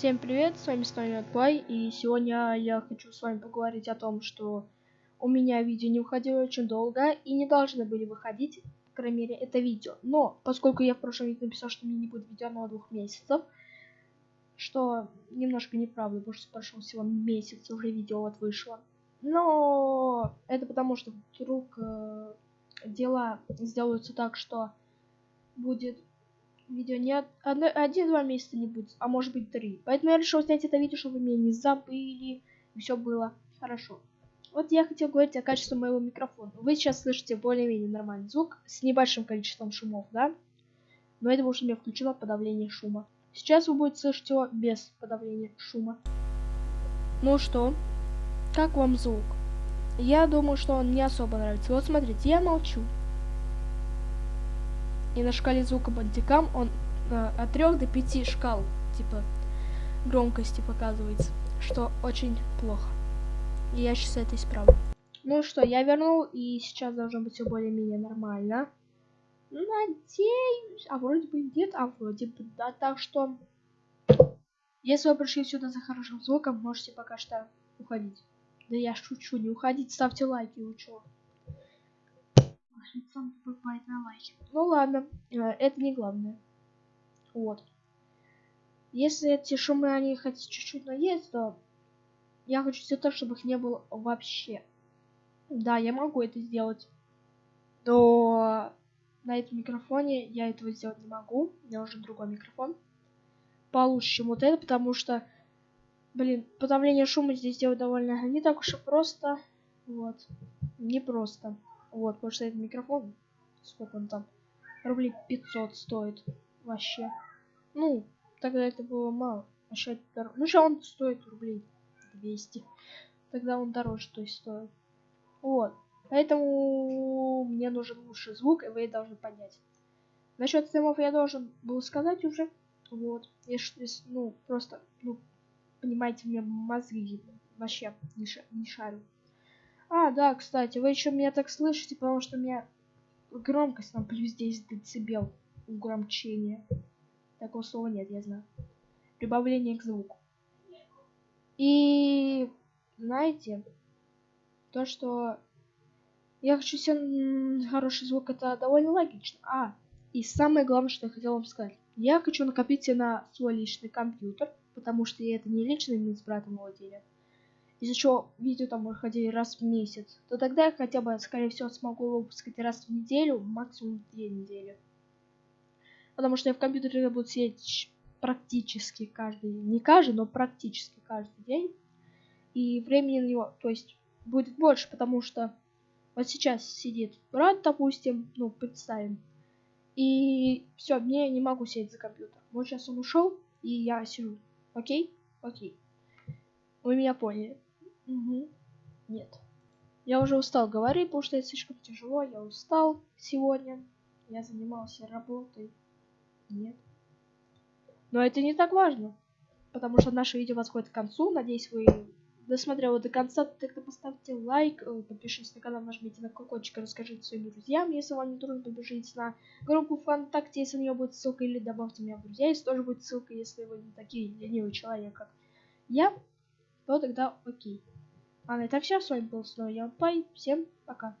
Всем привет, с вами Станет Плей, и сегодня я хочу с вами поговорить о том, что у меня видео не выходило очень долго и не должны были выходить, по крайней мере, это видео. Но, поскольку я в прошлом видео написал, что мне не будет видео на двух месяцев, что немножко неправда, потому что прошел всего месяц, уже видео вот вышло. Но это потому, что вдруг э, дела сделаются так, что будет видео не один-два месяца не будет, а может быть три. Поэтому я решил снять это видео, чтобы вы меня не забыли, и все было хорошо. Вот я хотел говорить о качестве моего микрофона. Вы сейчас слышите более-менее нормальный звук с небольшим количеством шумов, да? Но это потому что меня включено подавление шума. Сейчас вы будете слышать его без подавления шума. Ну что, как вам звук? Я думаю, что он не особо нравится. Вот смотрите, я молчу. И на шкале звука бандикам он э, от 3 до 5 шкал, типа, громкости показывается, что очень плохо. И я сейчас это исправлю. Ну что, я вернул, и сейчас должно быть все более-менее нормально. Надеюсь. А вроде бы нет, а вроде бы да. Так что, если вы пришли сюда за хорошим звуком, можете пока что уходить. Да я шучу, не уходить, ставьте лайки, вы? Лицом бывает на лайке. Ну ладно, э, это не главное. Вот. Если эти шумы, они хоть чуть-чуть наесть, то я хочу сделать так, чтобы их не было вообще. Да, я могу это сделать. Но на этом микрофоне я этого сделать не могу. У меня уже другой микрофон. Получше, чем вот это, потому что, блин, подавление шума здесь делать довольно не так уж и просто. Вот. Не просто. Вот, потому что этот микрофон, сколько он там, рублей 500 стоит вообще. Ну, тогда это было мало. А сейчас дороже. Ну, сейчас он стоит рублей 200. Тогда он дороже, то есть стоит. Вот. Поэтому мне нужен лучший звук, и вы должны понять. Насчет стримов я должен был сказать уже. Вот. Если, ну, просто, ну, понимаете, мне мозги вообще не, ша не шарю. А, да, кстати, вы еще меня так слышите, потому что у меня громкость там плюс 10 децибел угромчение. Такого слова нет, я знаю. Прибавление к звуку. И знаете, то, что я хочу себе хороший звук, это довольно логично. А, и самое главное, что я хотел вам сказать. Я хочу накопить себе на свой личный компьютер, потому что я это не лично мы с братом владели из-за чего видео там выходили раз в месяц, то тогда я хотя бы, скорее всего, смогу выпускать раз в неделю, максимум две недели. Потому что я в компьютере буду сидеть практически каждый, не каждый, но практически каждый день. И времени на него, то есть, будет больше, потому что вот сейчас сидит брат, допустим, ну, представим. И все, мне не могу сидеть за компьютер. Вот сейчас он ушел, и я сижу. Окей? Окей. Вы меня поняли. Угу. Нет. Я уже устал говорить, потому что это слишком тяжело. Я устал сегодня. Я занимался работой. Нет. Но это не так важно. Потому что наше видео подходит к концу. Надеюсь, вы досмотрели до конца. Тогда поставьте лайк, э, подпишитесь на канал, нажмите на колокольчик и расскажите своим друзьям. Если вам не трудно, побежите на группу ВКонтакте, если у нее будет ссылка, или добавьте меня в друзья, если тоже будет ссылка, если вы не такие ленивый человек, как я, то тогда окей. На этом все. С вами был снова я Пай. Всем пока.